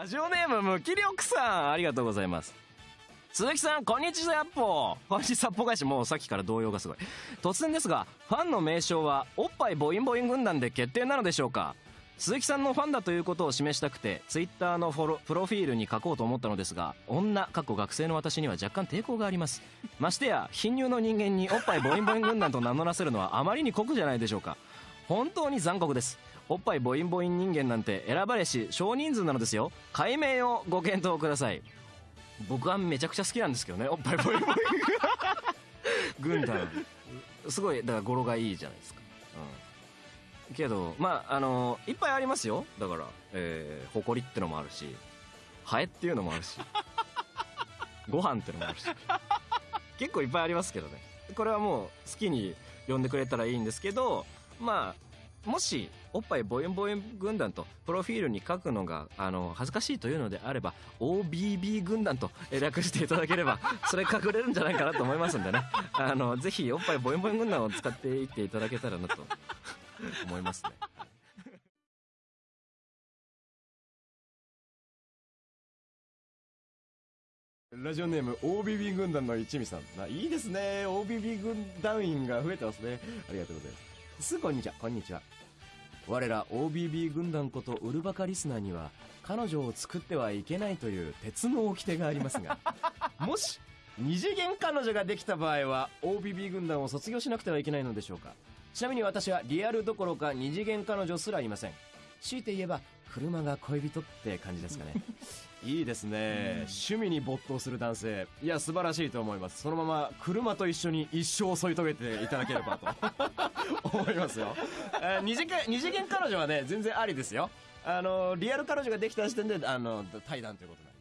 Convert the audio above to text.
ラジオネーム無気力さんありがとうございます。鈴木さんこんにちはやっぽこんにちはっぽ返しもうさっきから動揺がすごい。突然ですがファンの名称はおっぱいボインボイン軍団で決定なのでしょうか？鈴木さんのファンだということを示したくてツイッターのフォロプロフィールに書こうと思ったのですが女過去学生の私には若干抵抗があります。ましてや貧乳の人間におっぱいボインボイン軍団と名乗らせるのはあまりに酷じゃないでしょうか。本当に残酷です。おっぱいボインボイン人間なんて選ばれし少人数なのですよ。解明をご検討ください。僕はめちゃくちゃ好きなんですけどねおっぱいボインボイン軍団。すごいだから語呂がいいじゃないですか。うん。けどまああのいっぱいありますよ。だからえー、誇りってのもあるしハエっていうのもあるしご飯ってのもあるし。結構いっぱいありますけどね。これはもう好きに呼んでくれたらいいんですけどまあもしおっぱいボインボイン軍団とプロフィールに書くのがあの恥ずかしいというのであれば OBB 軍団と略していただければ それ隠れるんじゃないかなと思いますんでね。あの ぜひおっぱいボインボイン軍団を使っていっていただけたらなと思いますね。ラジオネーム OBB 軍団の一味さん。ないいですね。OBB 軍団員が増えてますね。ありがとうございますすぐこんにちは。こんにちは。我ら OBB 軍団ことウルバカリスナーには彼女を作ってはいけないという鉄の掟がありますが もし二次元彼女ができた場合は OBB 軍団を卒業しなくてはいけないのでしょうか。ちなみに私はリアルどころか二次元彼女すらいません強いて言えば車が恋人って感じですかね。いいですね。趣味に没頭する男性。いや素晴らしいと思います。そのまま車と一緒に一生添い遂げていただければと。思いますよ、えー二次元二次元彼女はね全然ありですよ。あのリアル彼女ができた時点であの対談ということなんで